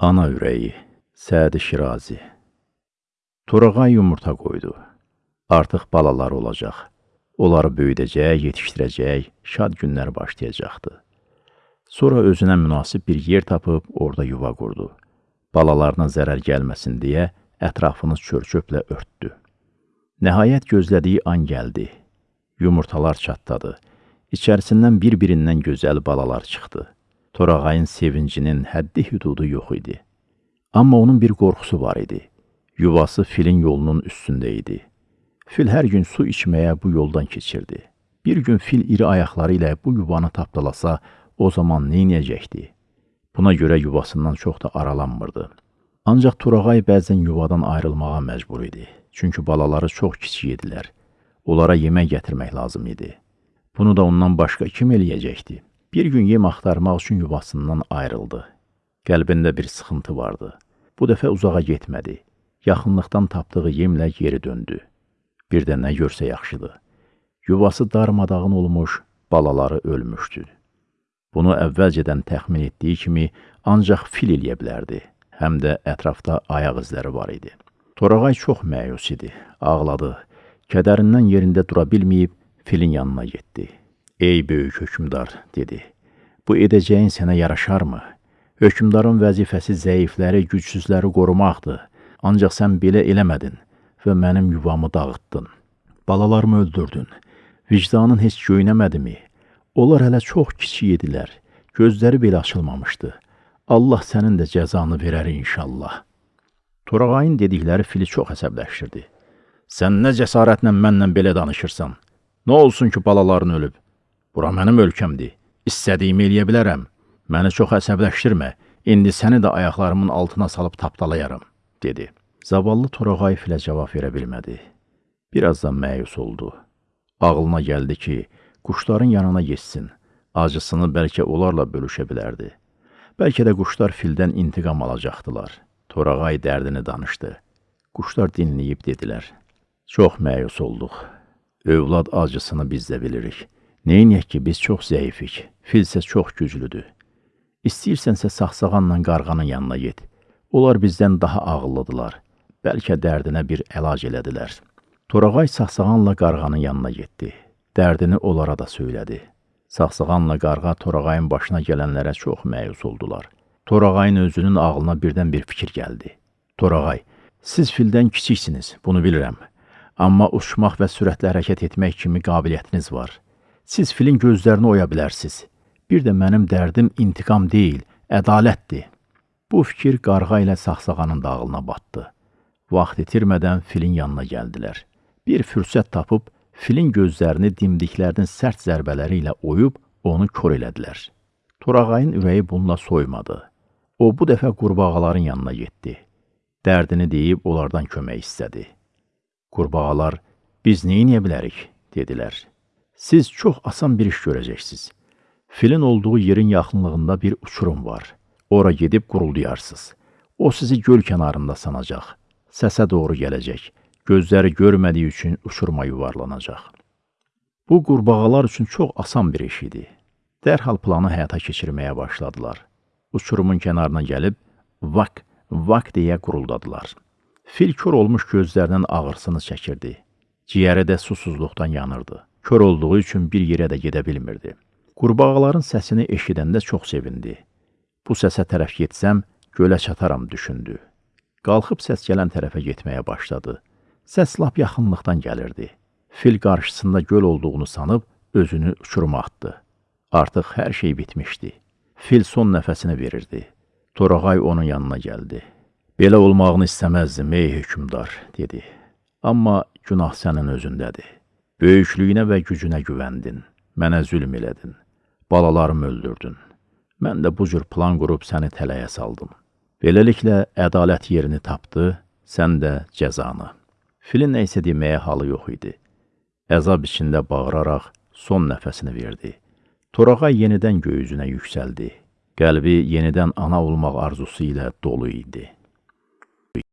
Ana ürəyi, Sədi Şirazi Torağay yumurta qoydu. Artıq balalar olacaq. Onları böyüdəcək, yetişdirəcək, şad günlər başlayacaqdı. Sonra özünə münasib bir yer tapıb orada yuva qurdu. Balalarına zərər gəlməsin deyə ətrafını çörçöplə örtdü. Nəhayət gözlədiyi an gəldi. Yumurtalar çatladı. İçərisindən bir-birindən gözəl balalar çıxdı. Torağayın sevincinin həddi hüdudu yox idi. Amma onun bir qorxusu var idi. Yuvası filin yolunun üstündə idi. Fil hər gün su içməyə bu yoldan keçirdi. Bir gün fil iri ayaqları ilə bu yuvanı tapdalasa, o zaman neynəyəcəkdi? Buna görə yuvasından çox da aralanmırdı. Ancaq Turağay bəzən yuvadan ayrılmağa məcbur idi. Çünki balaları çox kiçik idilər. Onlara yemək gətirmək lazım idi. Bunu da ondan başqa kim eləyəcəkdi? Bir gün yem axtarmaq üçün yuvasından ayrıldı. Qəlbində bir sıxıntı vardı. Bu dəfə uzağa getmədi. Yaxınlıqdan tapdığı yemlə geri döndü. Bir də nə görsə yaxşıdır. Yuvası darmadağın olmuş, balaları ölmüşdü. Bunu əvvəlcədən təxmin etdiyi kimi ancaq fil eləyə bilərdi. Həm də ətrafda ayaq izləri var idi. Torağay çox məyus idi, ağladı. Kədərindən yerində dura bilməyib filin yanına getdi. Ey böyük hökmdar, dedi. Bu edəcəyin sənə yaraşarmı? Hökmdarın vəzifəsi zəifləri, gücsüzləri qorumaqdır. Ancaq sən belə eləmədin və mənim yuvamı dağıtdın. Balalarımı öldürdün. Vicdanın heç göynəmədimi? Onlar hələ çox kiçik idilər. Gözləri belə açılmamışdı. Allah sənin də cəzanı verər inşallah. Torağayın dedikləri fili çox əsəbləşdirdi. Sən nə cəsarətlə mənlə belə danışırsan? Nə olsun ki, balaların ölüb? Bura mənim ölkəmdir. İstədiyimi eləyə bilərəm. Məni çox əsəbləşdirmə. İndi səni də ayaqlarımın altına salıb tapdalayaram, dedi. Zavallı Torağay filə cavab verə bilmədi. Birazdan məyus oldu. Ağlına gəldi ki, quşların yanına geçsin. Acısını bəlkə onlarla bölüşə bilərdi. Bəlkə də quşlar fildən intiqam alacaqdılar. Torağay dərdini danışdı. Quşlar dinləyib dedilər. Çox məyus olduq. Övlad acısını biz də bilirik. Neyniyək ki, biz çox zəifik, fil isə çox güclüdür. İstəyirsənsə saxsağanla qarğanın yanına get. Onlar bizdən daha ağıllıdılar. Bəlkə dərdinə bir əlac elədilər. Torağay saxsağanla qarğanın yanına getdi. Dərdini onlara da söylədi. Saxsağanla qarğa Torağayın başına gələnlərə çox məyus oldular. Torağayın özünün ağlına birdən bir fikir gəldi. Torağay, siz fildən kiçiksiniz, bunu bilirəm. Amma uçmaq və sürətlə hərəkət etmək kimi qabiliyyətiniz var. Siz filin gözlərini oya bilərsiz. Bir də mənim dərdim intiqam deyil, ədalətdir. Bu fikir qarğa ilə saxsağanın dağılına batdı. Vaxt itirmədən filin yanına gəldilər. Bir fürsət tapıb filin gözlərini dimdiklərinin sərt zərbələri ilə oyub onu kor elədilər. Torağayın ürəyi bununla soymadı. O bu dəfə qurbağaların yanına getdi. Dərdini deyib onlardan kömək istədi. Qurbağalar, biz neyə bilərik, dedilər siz çox asan bir iş görəcəksiniz. Filin olduğu yerin yaxınlığında bir uçurum var. Ora gedib quruldayarsınız. O sizi göl kənarında sanacaq. Səsə doğru gələcək. Gözləri görmədiyi üçün uçuruma yuvarlanacaq. Bu qurbağalar üçün çox asan bir iş idi. Dərhal planı həyata keçirməyə başladılar. Uçurumun kənarına gəlib vak, vak deyə quruldadılar. Fil kör olmuş gözlərinin ağırsını çəkirdi. Ciyəri də susuzluqdan yanırdı. Kör olduğu üçün bir yerə də gedə bilmirdi. Qurbağaların səsini eşidəndə çox sevindi. Bu səsə tərəf getsəm, gölə çataram düşündü. Qalxıb səs gələn tərəfə getməyə başladı. Səs lap yaxınlıqdan gəlirdi. Fil qarşısında göl olduğunu sanıb özünü uçuruma atdı. Artıq hər şey bitmişdi. Fil son nəfəsini verirdi. Torağay onun yanına gəldi. Belə olmağını istəməzdim, ey hökümdar, dedi. Amma günah sənin özündədir. Böyüklüyünə və gücünə güvəndin, mənə zülm elədin, balalarımı öldürdün. Mən də bu cür plan qurub səni tələyə saldım. Beləliklə, ədalət yerini tapdı, sən də cəzanı. Filin nə isə deməyə halı yox idi. Əzab içində bağıraraq son nəfəsini verdi. Torağay yenidən göyüzünə yüksəldi. Qəlbi yenidən ana olmaq arzusu ilə dolu idi.